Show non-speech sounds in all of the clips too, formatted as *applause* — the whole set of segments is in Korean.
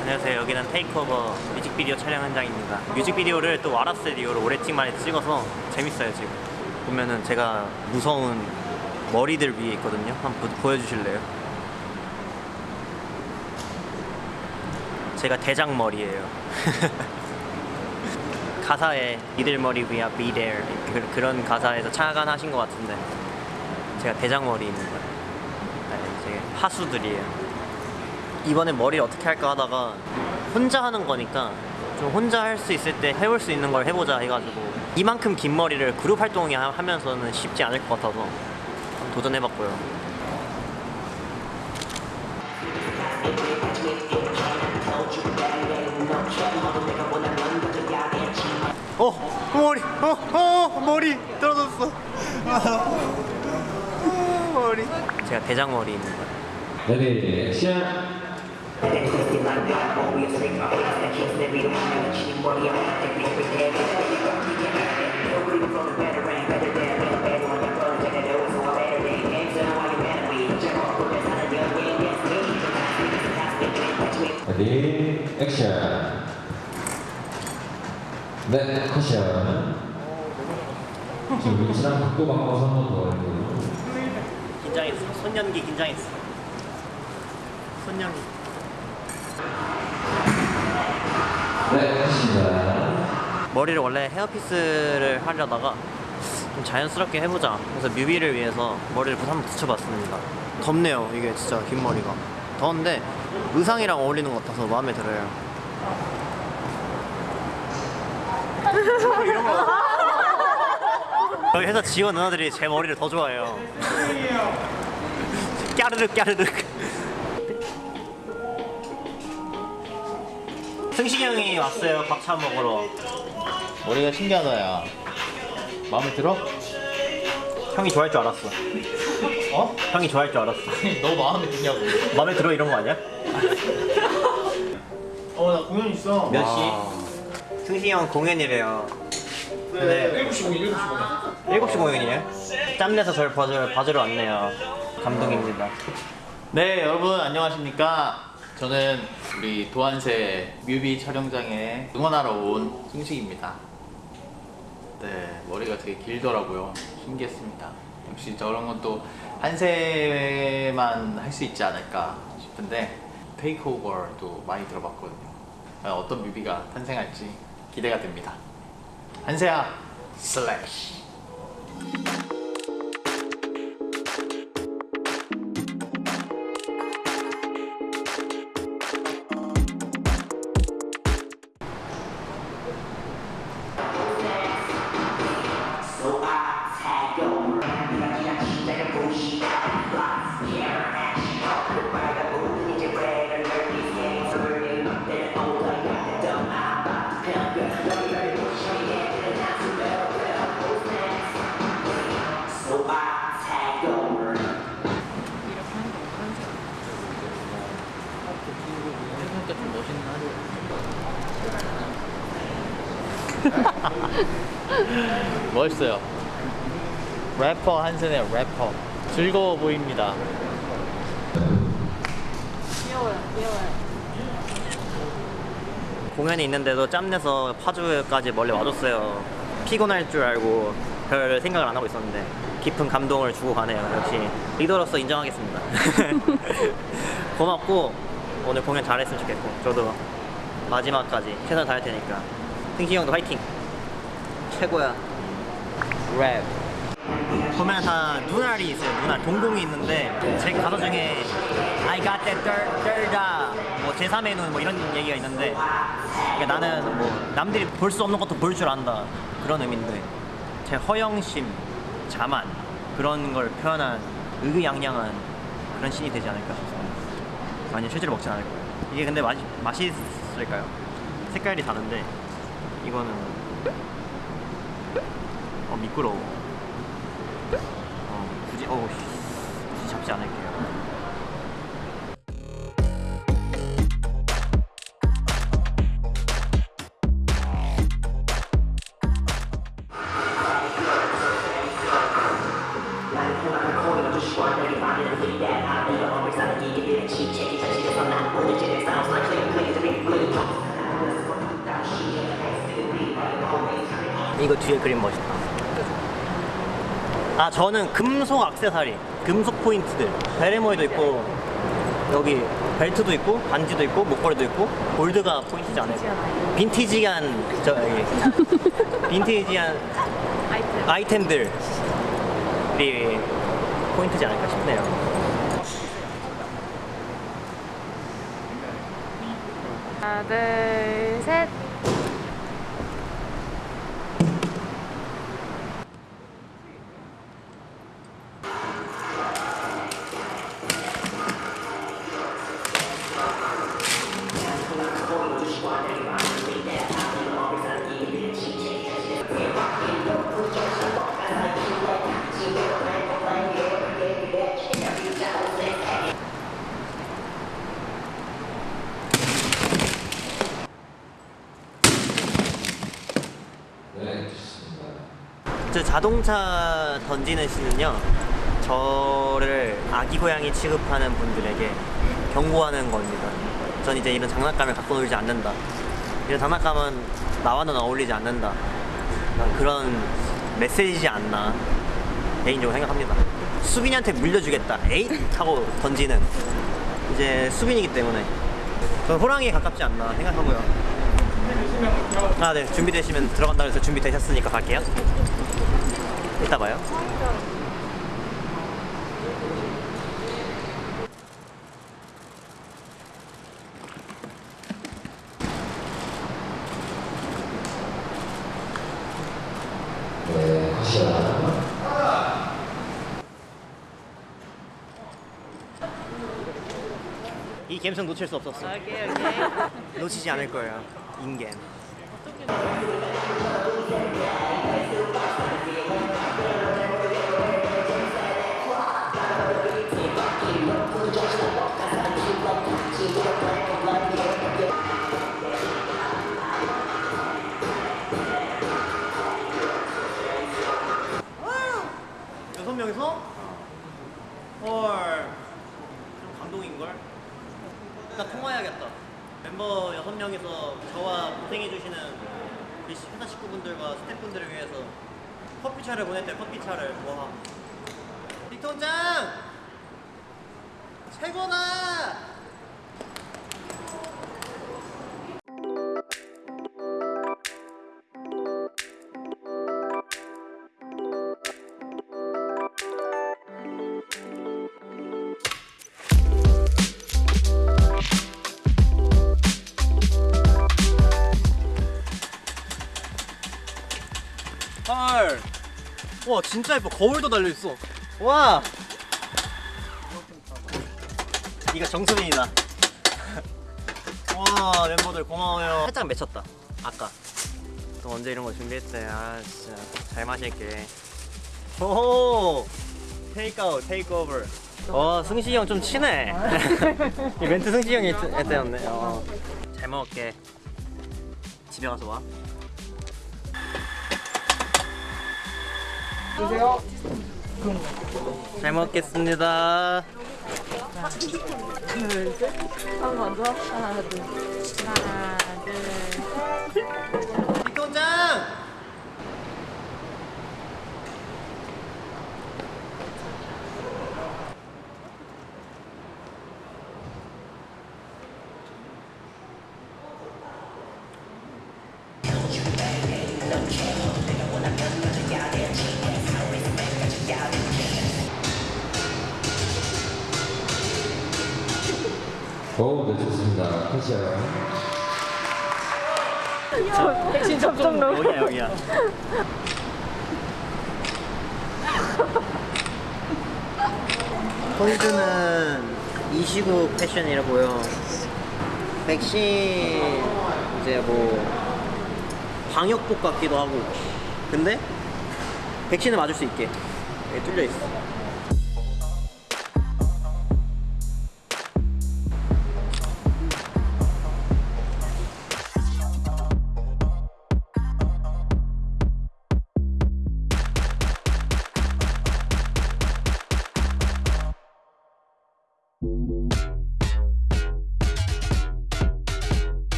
안녕하세요. 여기는 테이크오버 뮤직비디오 촬영 현장입니다. 뮤직비디오를 또 와라 스튜디오로 오래팅만에 찍어서 재밌어요 지금. 보면은 제가 무서운 머리들 위에 있거든요. 한번 보, 보여주실래요? 제가 대장머리예요. *laughs* 가사에 이들 머리 위야 be there 그, 그런 가사에서 착안하신 것 같은데 제가 대장머리 있는 거예요. 네, 이제 하수들이에요. 이번에 머리 어떻게 할까 하다가 혼자 하는 거니까 좀 혼자 할 수 있을 때 해볼 수 있는 걸 해보자 해가지고 이만큼 긴 머리를 그룹 활동이 하- 하면서는 쉽지 않을 것 같아서 도전해봤고요. 어 머리 어, 어 머리 떨어졌어 *laughs* 제가 대장머리 있는 거예요. 레디 액션 레디 액션 네 컷이야. 지금 위치랑 각도 바꿔서 한번더 할게요 긴장했어. 손연기 긴장했어. 손연기. 네 컷입니다 머리를 원래 헤어피스를 하려다가 좀 자연스럽게 해보자. 그래서 뮤비를 위해서 머리를 한번 붙여봤습니다. 덥네요. 이게 진짜 긴 머리가. 더운데 의상이랑 어울리는 것 같아서 마음에 들어요. 이런 *laughs* 거. 여기 회사 지원 누나들이 제 머리를 더 좋아해요. 까르륵 까르륵. 승식이 형이 왔어요. 밥 차 먹으러. 머리가 신기하다 야 마음에 들어? 형이 좋아할 줄 알았어. 어? 형이 좋아할 줄 알았어. 너 마음에 드냐고 마음에 들어 이런 거 아니야? 어 나 공연 있어 몇 시? 승식이 형 공연이래요. 네. 7시 공연 7시 공연 7시 공연이에요? 짬내서 저를 봐주러, 봐주러 왔네요. 감동입니다. 네 여러분 안녕하십니까 저는 우리 도안새 뮤비 촬영장에 응원하러 온 승식입니다 네 머리가 되게 길더라고요 신기했습니다 역시 저런 건 또 한새만 할 수 있지 않을까 싶은데 테이크오버도 많이 들어봤거든요 어떤 뮤비가 탄생할지 기대가 됩니다 한새야 슬래시 하죠 *laughs* 멋있어요 래퍼 한슨의 래퍼 즐거워 보입니다 공연이 있는데도 짬내서 파주까지 멀리 와줬어요. 피곤할 줄 알고 별 생각을 안 하고 있었는데 깊은 감동을 주고 가네요. 역시 리더로서 인정하겠습니다. *laughs* 고맙고 오늘 공연 잘했으면 좋겠고 저도 마지막까지 최선을 다할 테니까 승식이 형도 화이팅! 최고야. 랩. 보면 다 눈알이 있어요. 눈알 동공이 있는데 제 가사 중에 I got that third, third eye 뭐 제3의 눈 뭐 이런 얘기가 있는데 그러니까 나는 뭐 남들이 볼 수 없는 것도 볼 줄 안다 그런 의미인데 제 허영심, 자만 그런 걸 표현한 의기양양한 그런 신이 되지 않을까 싶습니다. 아니 실제로 먹진 않을 거예요. 이게 근데 맛이 맛있을까요? 색깔이 다른데 이거는 어 미끄러워. 어 굳이 어 굳이 잡지 않을게 아 저는 금속 액세서리, 금속 포인트들, 베레모에도 있고 여기 벨트도 있고 반지도 있고 목걸이도 있고 골드가 포인트지 않아요? 빈티지한 저 여기 *laughs* 빈티지한 아이템. 아이템들이 포인트지 않을까 싶네요. 하나, 둘, 셋. 자동차 던지는 씬은요 저를 아기 고양이 취급하는 분들에게 경고하는 겁니다. 전 이제 이런 장난감을 갖고 놀지 않는다. 이런 장난감은 나와는 어울리지 않는다. 난 그런 메시지지 않나. 개인적으로 생각합니다. 수빈이한테 물려주겠다. 에잇! 하고 던지는 이제 수빈이기 때문에. 전 호랑이에 가깝지 않나 생각하고요. 아 네. 준비되시면 들어간다 그래서 준비되셨으니까 갈게요 이따 봐요 네, 하시라. 이 감성 놓칠 수 없었어 오케이, 오케이. 놓치지 않을 거예요 인겜 와, 진짜 예뻐. 거울도 달려있어. 와! 이거 정수빈이다. 와, 멤버들 고마워요. 살짝 맺혔다. 아까. 또 언제 이런 거 준비했대. 아, 진짜. 잘 마실게. 오! 테이크아웃, 테이크오버. 와, 승식이 형 좀 친해. *laughs* 이 멘트 승식이 형이 했- 했대였네. 어. 잘 먹을게. 집에 가서 와. 잘 먹겠습니다. 한번 더. 하나, 둘. 하나, 좋습니다. 하시라. 백신 접종 로. 여기야 여기야. 폴드는 이 시국 패션이라고요. 백신 이제 뭐 방역복 같기도 하고. 근데 백신을 맞을 수 있게 여기 뚫려 있어.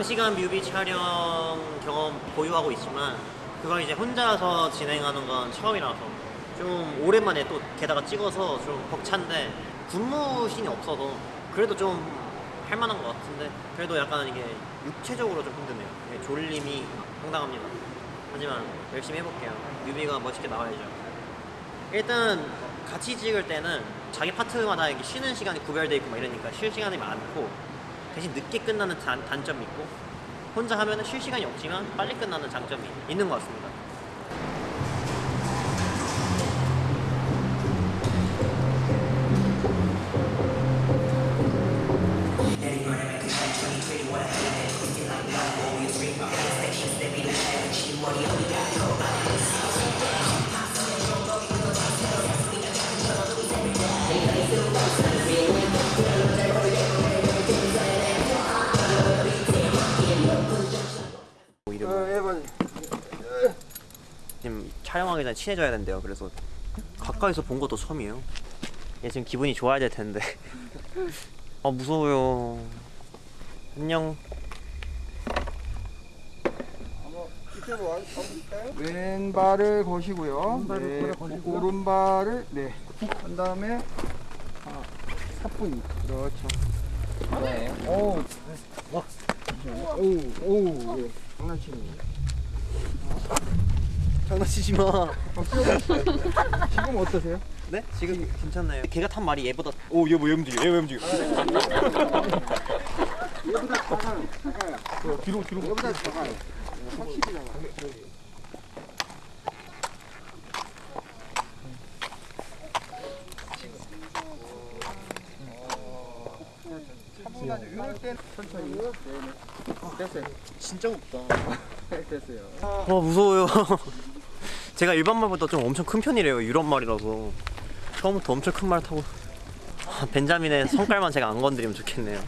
장시간 뮤비 촬영 경험 보유하고 있지만 그걸 이제 혼자서 진행하는 건 처음이라서 좀 오랜만에 또 게다가 찍어서 좀 벅찬데 군무신이 없어서 그래도 좀 할만한 것 같은데 그래도 약간 이게 육체적으로 좀 힘드네요. 졸림이 상당합니다. 하지만 열심히 해볼게요. 뮤비가 멋있게 나와야죠. 일단 같이 찍을 때는 자기 파트마다 쉬는 시간이 구별돼 있고 막 이러니까 쉴 시간이 많고 대신 늦게 끝나는 단, 단점이 있고 혼자 하면은 쉴 시간이 없지만 빨리 끝나는 장점이 있는 것 같습니다. 전에 친해져야 된대요. 그래서 가까이서 본 것도 처음이에요. 얘 지금 기분이 좋아야 될 텐데. *laughs* 아 무서워요. 안녕. 왼발을 거시고요. 네, 오른발을 네. 한 다음에 아, 사뿐히 그렇죠. 네. 오. 막. 오, 오. 예. 장난치는. 장난치지 마. 지금 어떠세요? 네? 지금 괜찮나요? 걔가 탄 말이 얘보다 오얘 뭐 얘 움직여 얘왜 움직여? 얘보다 작아요. 작아요. 뒤로 뒤로. 얘보다 작아요. 확실히 작아요. 차분하게 이럴 때 천천히. 됐어요. 진짜 없다. 됐어요. 와 무서워요. 제가 일반 말보다 좀 엄청 큰 편이래요. 유럽 말이라서 처음부터 엄청 큰 말 타고 아, 벤자민의 성깔만 제가 안 건드리면 좋겠네요.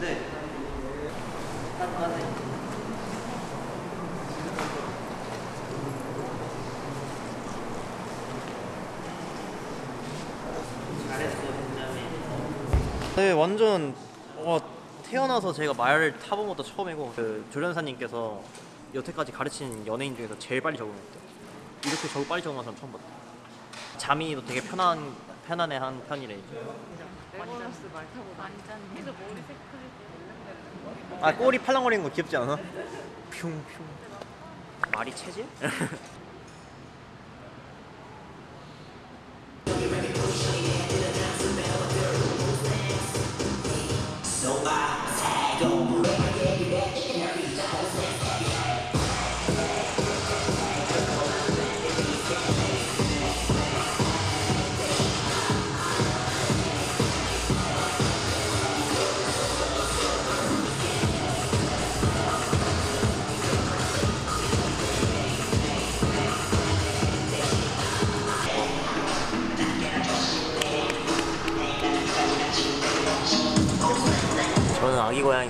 네. 네, 완전 어, 태어나서 제가 말을 타본 것도 처음이고 그 조련사님께서 여태까지 가르친 연예인 중에서 제일 빨리 적응했대요. 이렇게 저 빨리 적응한 사람 처음 봤다. 잠이도 되게 편한 편안해한 편이래. 레고라스 말 타고 완전 해서 머리 색깔 아 꼬리 팔랑거리는 거 귀엽지 않아? 흉흉. 말이 체질?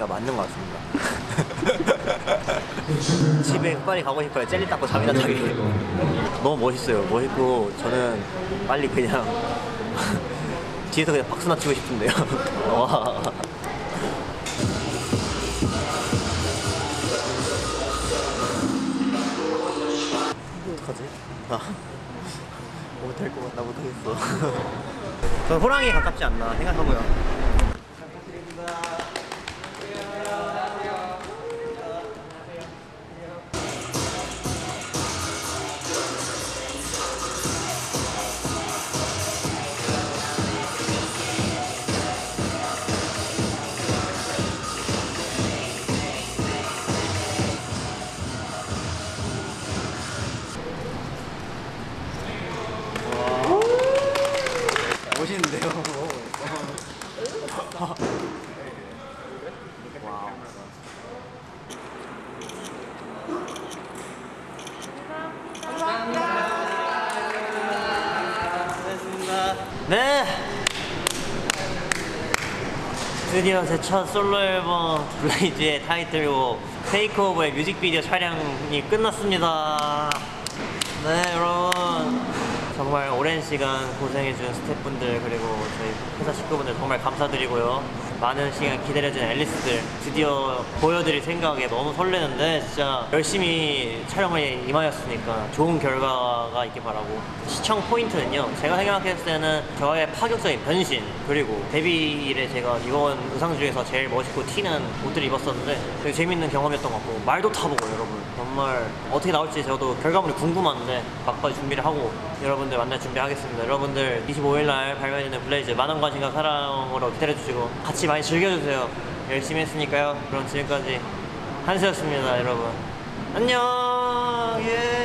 맞는 것 같습니다. *laughs* 집에 빨리 가고 싶어요. 젤리 닦고 잠이나 자기. 너무 멋있어요. 멋있고 저는 빨리 그냥 *laughs* 뒤에서 그냥 박수나 치고 싶은데요. *laughs* 와. 어떡하지? 나 못할 것 같나 못하겠어. 저는 호랑이에 가깝지 않나 생각하고요. 드디어 제 첫 솔로 앨범 BLAZE의 타이틀곡 TAKE OVER의 뮤직비디오 촬영이 끝났습니다. 네, 여러분. 정말 오랜 시간 고생해준 스태프분들 그리고 저희 회사 식구분들 정말 감사드리고요. 많은 시간 기다려준 앨리스들 드디어 보여드릴 생각에 너무 설레는데 진짜 열심히 촬영에 임하였으니까 좋은 결과가 있길 바라고 시청 포인트는요 제가 생각했을 때는 저의 파격적인 변신 그리고 데뷔 이래 제가 입은 의상 중에서 제일 멋있고 튀는 옷들을 입었었는데 되게 재밌는 경험이었던 것 같고 말도 타보고 여러분 정말 어떻게 나올지 저도 결과물이 궁금한데 막바지 준비를 하고 여러분들 만날 준비하겠습니다. 여러분들 25일날 발매되는 블레이즈 많은 관심과 사랑으로 기다려주시고 같이 많이 즐겨주세요. 열심히 했으니까요. 그럼 지금까지 한수였습니다 여러분. 안녕! 예